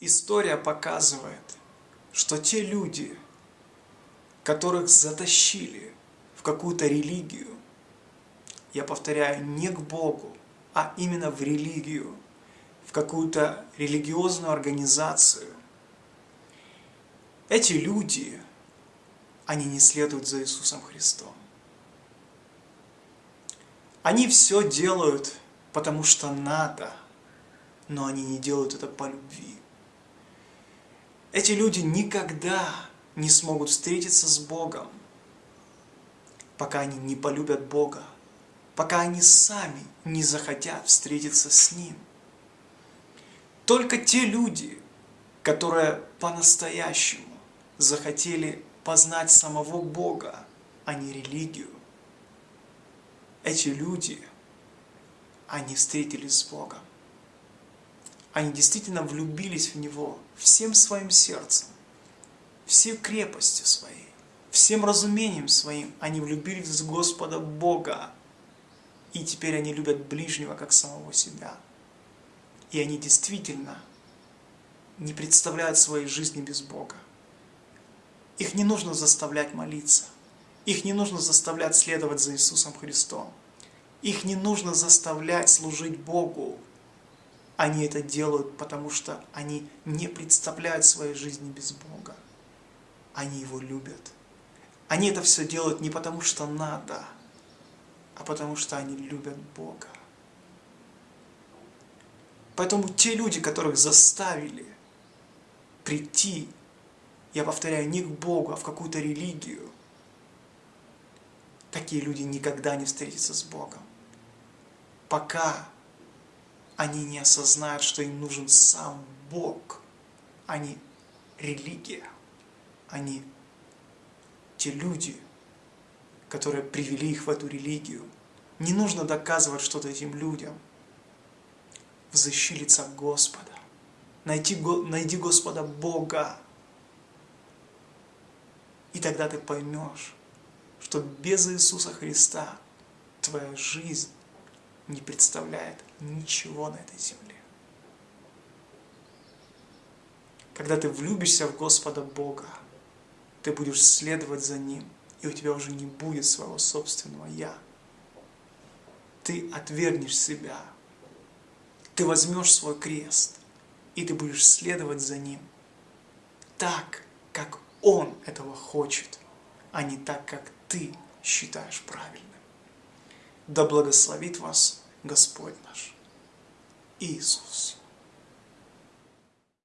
История показывает, что те люди, которых затащили в какую-то религию, я повторяю, не к Богу, а именно в религию, в какую-то религиозную организацию, эти люди, они не следуют за Иисусом Христом. Они все делают, потому что надо, но они не делают это по любви. Эти люди никогда не смогут встретиться с Богом, пока они не полюбят Бога, пока они сами не захотят встретиться с Ним. Только те люди, которые по-настоящему захотели познать самого Бога, а не религию, эти люди, они встретились с Богом они действительно влюбились в Него всем своим сердцем, всей крепостью своей, всем разумением своим. Они влюбились в Господа Бога, и теперь они любят ближнего, как самого себя. И они действительно не представляют своей жизни без Бога. Их не нужно заставлять молиться. Их не нужно заставлять следовать за Иисусом Христом. Их не нужно заставлять служить Богу. Они это делают, потому что они не представляют своей жизни без Бога. Они Его любят. Они это все делают не потому, что надо, а потому что они любят Бога. Поэтому те люди, которых заставили прийти, я повторяю, не к Богу, а в какую-то религию, такие люди никогда не встретятся с Богом. Пока они не осознают, что им нужен сам Бог, не религия. Они те люди, которые привели их в эту религию. Не нужно доказывать что-то этим людям. Взыщи лица Господа. Найти, найди Господа Бога. И тогда ты поймешь, что без Иисуса Христа твоя жизнь не представляет ничего на этой земле. Когда ты влюбишься в Господа Бога, ты будешь следовать за Ним, и у тебя уже не будет своего собственного «я». Ты отвергнешь себя, ты возьмешь свой крест, и ты будешь следовать за Ним так, как Он этого хочет, а не так, как ты считаешь правильным. Да благословит вас Господь наш Иисус.